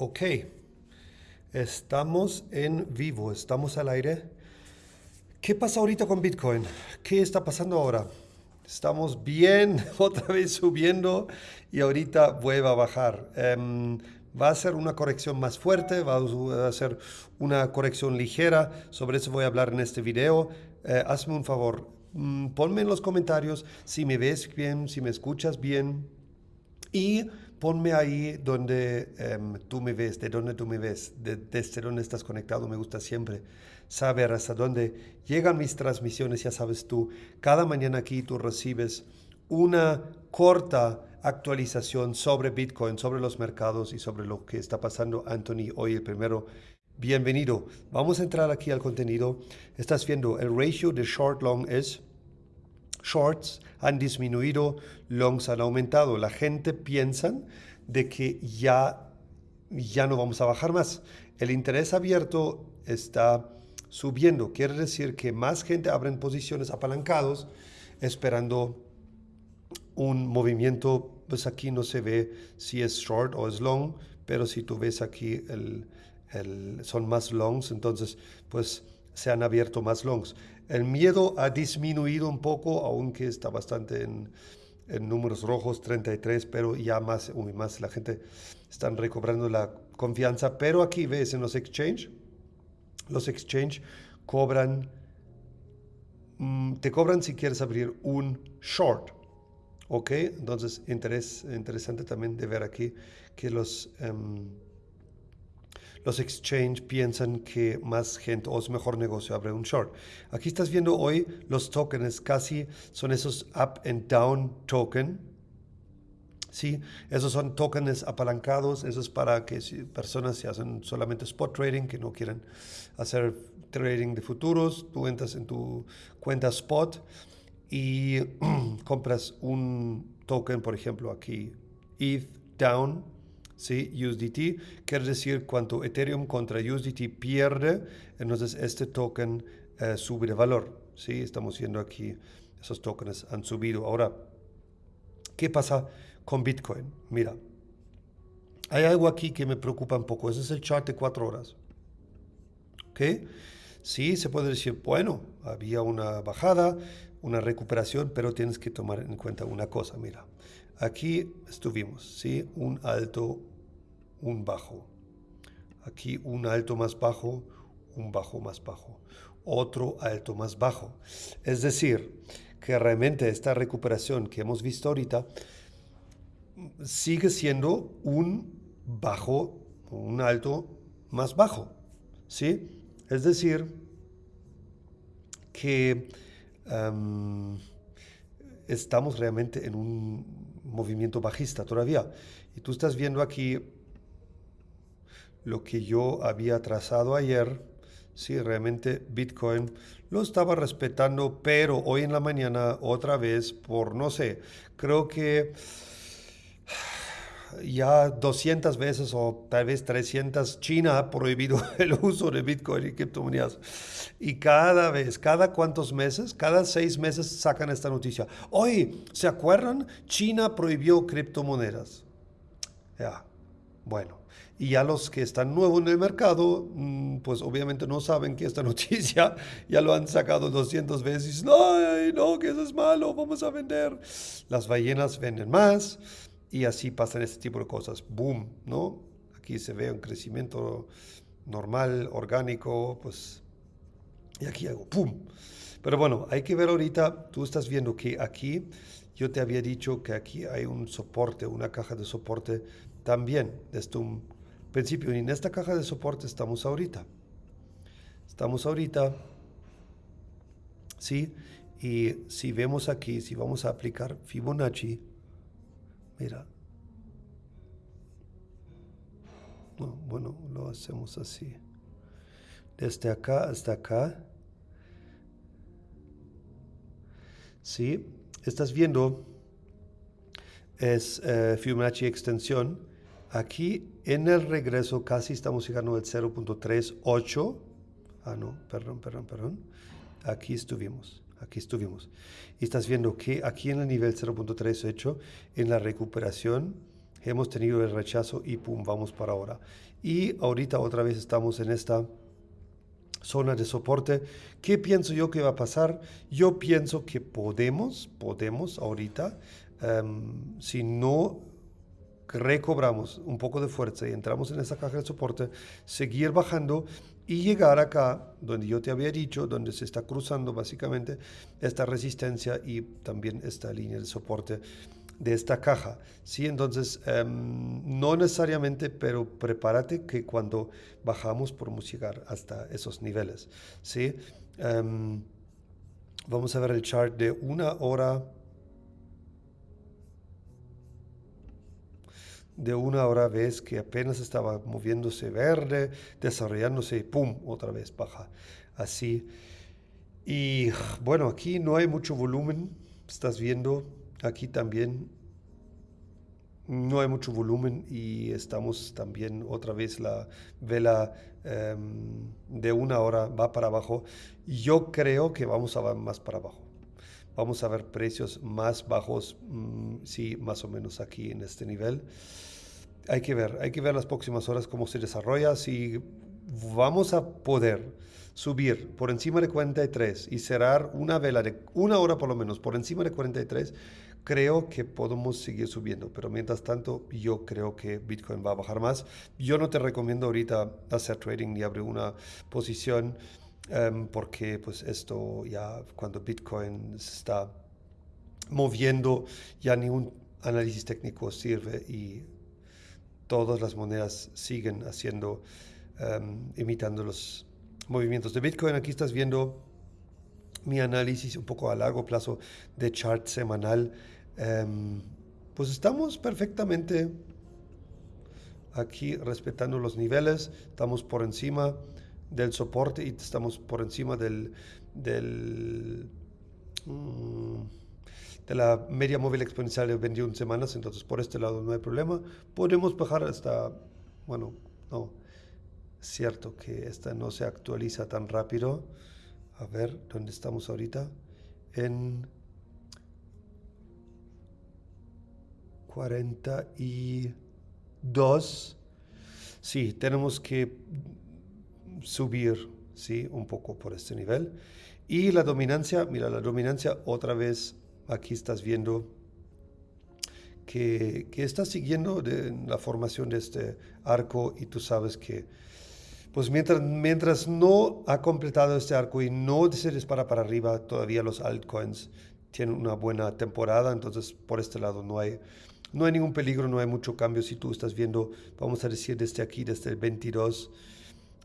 Ok, estamos en vivo, estamos al aire. ¿Qué pasa ahorita con Bitcoin? ¿Qué está pasando ahora? Estamos bien, otra vez subiendo y ahorita vuelve a bajar. Em, va a ser una corrección más fuerte, va a ser una corrección ligera. Sobre eso voy a hablar en este video. Eh, hazme un favor, mm, ponme en los comentarios si me ves bien, si me escuchas bien. Y ponme ahí donde em, tú me ves, de dónde tú me ves, desde dónde estás conectado. Me gusta siempre saber hasta dónde llegan mis transmisiones. Ya sabes tú, cada mañana aquí tú recibes una corta actualización sobre Bitcoin, sobre los mercados y sobre lo que está pasando. Anthony, hoy el primero. Bienvenido. Vamos a entrar aquí al contenido. Estás viendo el ratio de short long es shorts han disminuido, longs han aumentado. La gente piensa de que ya, ya no vamos a bajar más. El interés abierto está subiendo. Quiere decir que más gente abren posiciones apalancados esperando un movimiento. Pues aquí no se ve si es short o es long, pero si tú ves aquí el, el, son más longs, entonces pues se han abierto más longs. El miedo ha disminuido un poco, aunque está bastante en, números rojos, 33, pero ya más, más la gente está recobrando la confianza. Pero aquí ves en los exchange, los exchange cobran, mm, te cobran si quieres abrir un short. ¿Ok? Entonces, interés, interesante también de ver aquí que los... Em, los exchange piensan que más gente o es mejor negocio abrir un short. Aquí estás viendo hoy los tokens, casi son esos up and down token. Sí, esos son tokens apalancados, eso es para que personas se hacen solamente spot trading, que no quieren hacer trading de futuros, tú entras en tu cuenta spot y compras un token, por ejemplo, aquí, ETH down, ¿sí? USDT, quiere decir cuánto Ethereum contra USDT pierde, entonces este token eh, sube de valor. ¿sí? Estamos viendo aquí, esos tokens han subido. Ahora, ¿qué pasa con Bitcoin? Mira, hay algo aquí que me preocupa un poco. Ese es el chart de cuatro horas. ¿Ok? Sí, se puede decir, bueno, había una bajada, una recuperación, pero tienes que tomar en cuenta una cosa. Mira, aquí estuvimos, ¿sí? Un alto un bajo. Aquí un alto más bajo, un bajo más bajo, otro alto más bajo. Es decir, que realmente esta recuperación que hemos visto ahorita sigue siendo un bajo, un alto más bajo. ¿sí? Es decir, que estamos realmente en un movimiento bajista todavía. Y tú estás viendo aquí lo que yo había trazado ayer, sí, realmente Bitcoin lo estaba respetando, pero hoy en la mañana otra vez por, no sé, creo que ya 200 veces o tal vez 300, China ha prohibido el uso de Bitcoin y criptomonedas. Y cada vez, cada cuantos meses, cada seis meses sacan esta noticia. Hoy, ¿se acuerdan? China prohibió criptomonedas. Ya, bueno. Y ya los que están nuevos en el mercado, mm, pues obviamente no saben que esta noticia ya lo han sacado 200 veces. No, no, que eso es malo, vamos a vender. Las ballenas venden más y así pasan este tipo de cosas. Boom, ¿no? Aquí se ve un crecimiento normal, orgánico, pues... Y aquí hago ¡pum! Pero bueno, hay que ver ahorita, tú estás viendo que aquí, yo te había dicho que aquí hay un soporte, una caja de soporte también, desde un principio. Y en esta caja de soporte estamos ahorita. Estamos ahorita, ¿sí? Y si vemos aquí, si vamos a aplicar Fibonacci, mira. bueno, lo hacemos así. Desde acá hasta acá. ¿Sí? Estás viendo, es eh, Fibonacci extensión Aquí en el regreso casi estamos llegando al 0.38. Ah, no, perdón, perdón, perdón. Aquí estuvimos, aquí estuvimos. Y estás viendo que aquí en el nivel 0.38, en la recuperación, hemos tenido el rechazo y pum, vamos para ahora. Y ahorita otra vez estamos en esta zona de soporte. ¿Qué pienso yo que va a pasar? Yo pienso que podemos, podemos ahorita, em, si no recobramos un poco de fuerza y entramos en esa caja de soporte, seguir bajando y llegar acá, donde yo te había dicho, donde se está cruzando básicamente esta resistencia y también esta línea de soporte de esta caja. ¿sí? Entonces, em, no necesariamente, pero prepárate que cuando bajamos podemos llegar hasta esos niveles. ¿sí? Em, vamos a ver el chart de una hora. De una hora ves que apenas estaba moviéndose verde, desarrollándose pum, otra vez baja. Así. Y bueno, aquí no hay mucho volumen. Estás viendo Aquí también no hay mucho volumen y estamos también otra vez la vela em, de una hora va para abajo. Yo creo que vamos a ver más para abajo. Vamos a ver precios más bajos, mm, sí, más o menos aquí en este nivel. Hay que ver, hay que ver las próximas horas cómo se desarrolla. Si vamos a poder subir por encima de 43 y cerrar una vela de una hora por lo menos por encima de 43, creo que podemos seguir subiendo, pero mientras tanto yo creo que Bitcoin va a bajar más. Yo no te recomiendo ahorita hacer trading ni abrir una posición em, porque pues esto ya cuando Bitcoin se está moviendo ya ni un análisis técnico sirve y todas las monedas siguen haciendo, em, imitando los movimientos de Bitcoin. Aquí estás viendo mi análisis un poco a largo plazo de chart semanal Em, pues estamos perfectamente aquí respetando los niveles, estamos por encima del soporte y estamos por encima del, del mm, de la media móvil exponencial de 21 semanas, entonces por este lado no hay problema. Podemos bajar hasta, bueno, no, cierto que esta no se actualiza tan rápido. A ver, ¿dónde estamos ahorita? En 42. Sí, tenemos que subir, ¿sí? Un poco por este nivel. Y la dominancia, mira, la dominancia otra vez, aquí estás viendo que, que está siguiendo la formación de este arco y tú sabes que, pues mientras, mientras no ha completado este arco y no se dispara para arriba, todavía los altcoins tienen una buena temporada, entonces por este lado no hay no hay ningún peligro, no hay mucho cambio. Si tú estás viendo, vamos a decir desde aquí, desde el 22,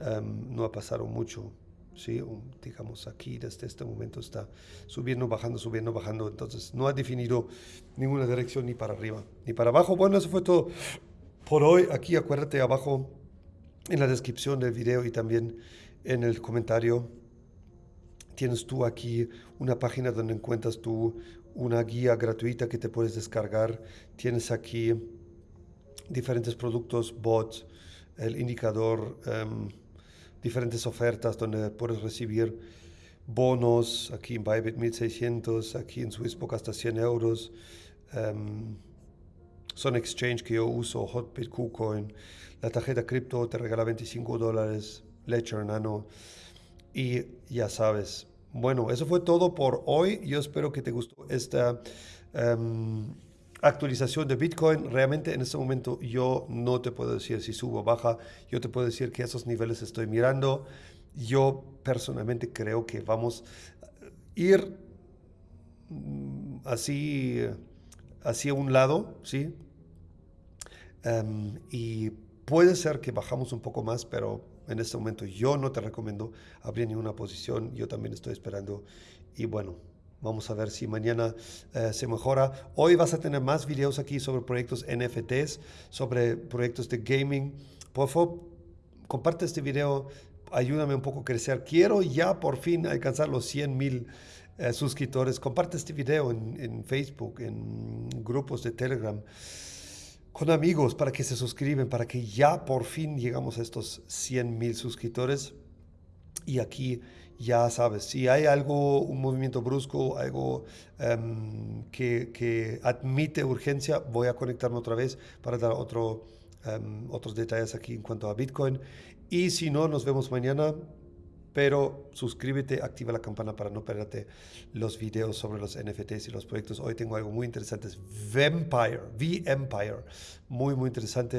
em, no ha pasado mucho. ¿sí? digamos aquí, desde este momento está subiendo, bajando, subiendo, bajando. Entonces no ha definido ninguna dirección ni para arriba ni para abajo. Bueno, eso fue todo por hoy. Aquí acuérdate abajo en la descripción del video y también en el comentario tienes tú aquí una página donde encuentras tú una guía gratuita que te puedes descargar. Tienes aquí diferentes productos, bots, el indicador, em, diferentes ofertas donde puedes recibir bonos, aquí en Bybit 1600, aquí en Swissbook hasta 100 euros. Um, son exchange que yo uso, Hotbit, KuCoin. La tarjeta cripto te regala 25 dólares, Ledger Nano. Y ya sabes, bueno, eso fue todo por hoy. Yo espero que te gustó esta em, actualización de Bitcoin. Realmente en este momento yo no te puedo decir si subo o baja. Yo te puedo decir que esos niveles estoy mirando. Yo personalmente creo que vamos a ir mm, así hacia un lado, ¿sí? Em, y puede ser que bajamos un poco más, pero en este momento yo no te recomiendo abrir ninguna posición, yo también estoy esperando y bueno, vamos a ver si mañana eh, se mejora. Hoy vas a tener más videos aquí sobre proyectos NFTs, sobre proyectos de gaming. Por favor, comparte este video, ayúdame un poco a crecer. Quiero ya por fin alcanzar los 100 mil eh, suscriptores. Comparte este video en, en Facebook, en grupos de Telegram con amigos para que se suscriben, para que ya por fin llegamos a estos 100 mil suscriptores. Y aquí ya sabes, si hay algo, un movimiento brusco, algo em, que, que, admite urgencia, voy a conectarme otra vez para dar otro, em, otros detalles aquí en cuanto a Bitcoin. Y si no, nos vemos mañana pero suscríbete, activa la campana para no perderte los videos sobre los NFTs y los proyectos. Hoy tengo algo muy interesante, es Vampire, V-Empire, muy, muy interesante.